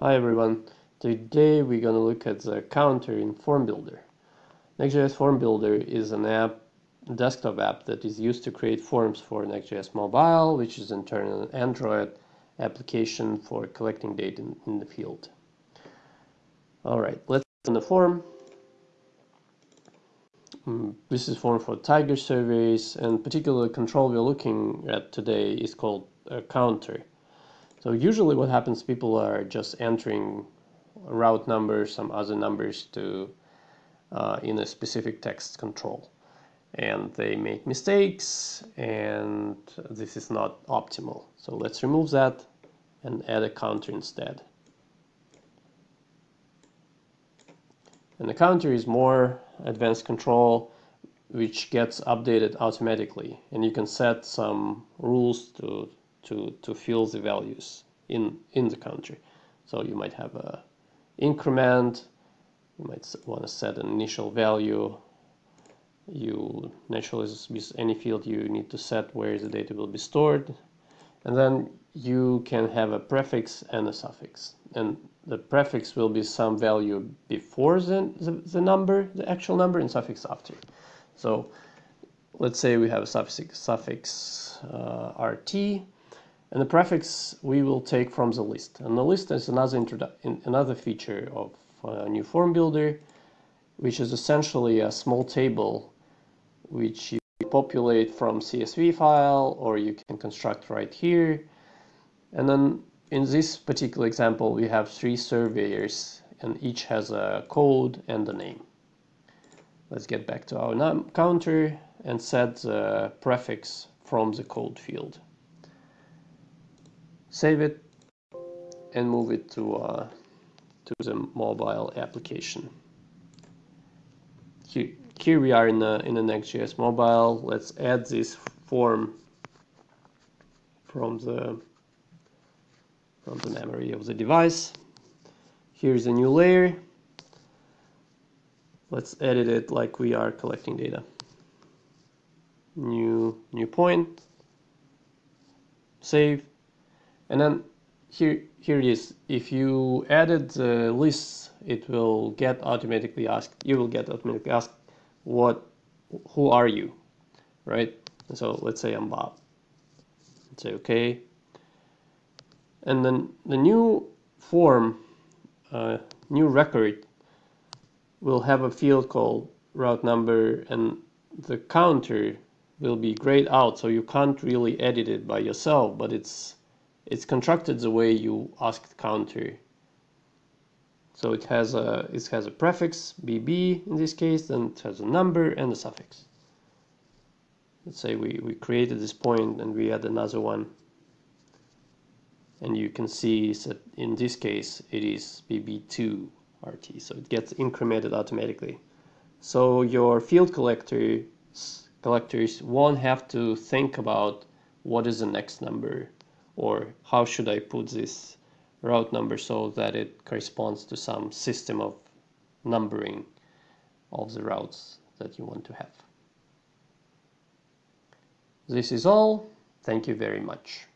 Hi everyone. Today we're going to look at the counter in Form Builder. NextGIS Form Builder is an app, desktop app that is used to create forms for NextGIS Mobile, which is in turn an Android application for collecting data in, in the field. Alright, let's open the form. Mm, this is form for Tiger surveys and particular control we're looking at today is called a counter. So usually what happens, people are just entering route numbers, some other numbers to uh, in a specific text control. And they make mistakes and this is not optimal. So let's remove that and add a counter instead. And the counter is more advanced control which gets updated automatically and you can set some rules to to, to fill the values in, in the country. So you might have a increment, you might want to set an initial value. You naturally with any field you need to set where the data will be stored. And then you can have a prefix and a suffix. And the prefix will be some value before the, the, the number, the actual number, and suffix after. So let's say we have a suffix, suffix uh, RT and the prefix we will take from the list. And the list is another, another feature of a new form builder, which is essentially a small table which you populate from CSV file or you can construct right here. And then in this particular example, we have three surveyors and each has a code and a name. Let's get back to our counter and set the prefix from the code field save it and move it to uh, to the mobile application. Here, here we are in the in the NextGIS mobile. Let's add this form from the from the memory of the device. Here's a new layer. Let's edit it like we are collecting data. New new point. Save and then here here it is. If you added the lists it will get automatically asked you will get automatically asked what who are you right? So let's say I'm Bob. Say okay. And then the new form uh, new record will have a field called route number and the counter will be grayed out so you can't really edit it by yourself but it's it's constructed the way you asked counter. So it has a it has a prefix bb in this case, then it has a number and a suffix. Let's say we, we created this point and we add another one. And you can see that in this case it is bb2 rt, so it gets incremented automatically. So your field collectors collectors won't have to think about what is the next number or how should I put this route number so that it corresponds to some system of numbering of the routes that you want to have. This is all. Thank you very much.